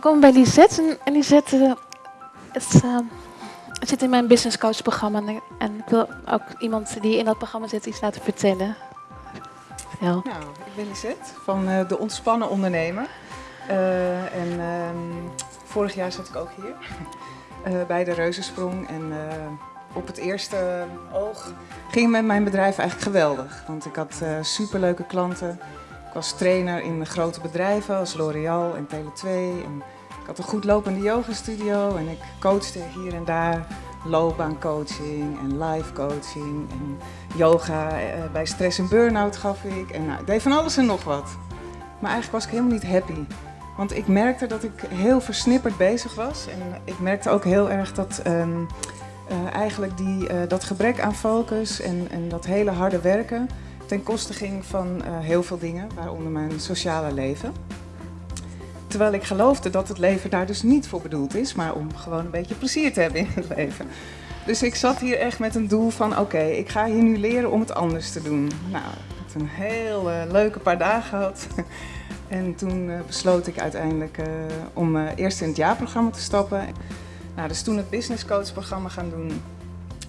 kom bij Lisette en, Lisette eh, het, zit in mijn business coach programma en, ik- wil ook iemand die in dat programma zit iets laten vertellen. Vertel. Nou, ik ben Lisette van eh, De Ontspannen Ondernemer. Eh, en ehm, vorig jaar zat ik ook hier bij de Reuzensprong. En op het eerste oog ging met mijn bedrijf eigenlijk geweldig. Want ik had superleuke klanten. Ik was trainer in grote bedrijven als L'Oréal en Tele2. En ik had een goed lopende yogastudio en ik coachte hier en daar loopbaancoaching en life coaching en yoga. eh, bij stress en burn-out gaf ik. En nou, ik deed van alles en nog wat. Maar eigenlijk was ik helemaal niet happy. Want ik merkte dat ik heel versnipperd bezig was. En ik merkte ook heel erg dat ehm, eh, eigenlijk die, eh, dat gebrek aan focus en, en dat hele harde werken ten koste ging van eh, heel veel dingen, waaronder mijn sociale leven. Terwijl ik geloofde dat het leven daar dus niet voor bedoeld is, maar om gewoon een beetje plezier te hebben in het leven. Dus ik zat hier echt met een doel van: oké, ik ga hier nu leren om het anders te doen. Nou, ik heb een heel eh, leuke paar dagen gehad. En toen eh, besloot ik uiteindelijk om eerst in het jaarprogramma te stappen. Nou, dus toen het business coach programma gaan doen.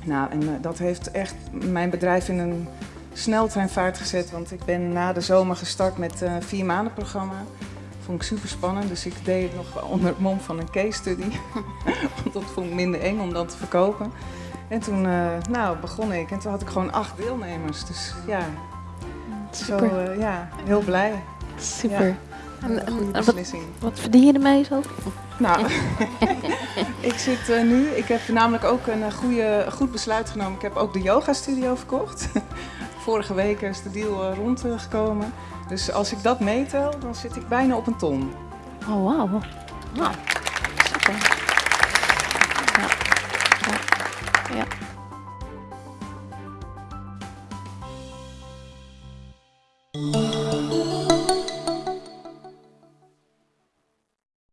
Nou, en dat heeft echt mijn bedrijf in een sneltreinvaart gezet. Want ik ben na de zomer gestart met een vier maanden programma. Vond ik super spannend, dus ik deed het nog onder het mom van een case study. Want dat vond ik minder eng om dat te verkopen. En toen eh, nou, begon ik en toen had ik gewoon acht deelnemers. Dus ja, zo, Super. eh, ja heel blij. Super. Ja. En, wat, beslissing. wat verdien je ermee zo? Nou, ik zit eh, nu, ik heb namelijk ook een eh, goede, goed besluit genomen. Ik heb ook de yoga studio verkocht. Vorige week is de deal eh, rondgekomen. Dus als ik dat meetel, dan zit ik bijna op een ton. Oh, wauw. Super. Ja. Ja. ja.